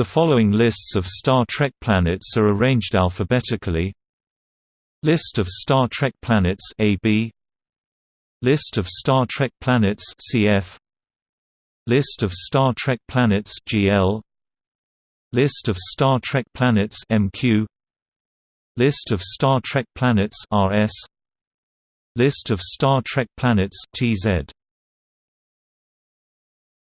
The following lists of Star Trek planets are arranged alphabetically. List of Star Trek planets AB List of Star Trek planets CF List of Star Trek planets GL List of Star Trek planets MQ List of Star Trek planets RS List of Star Trek planets TZ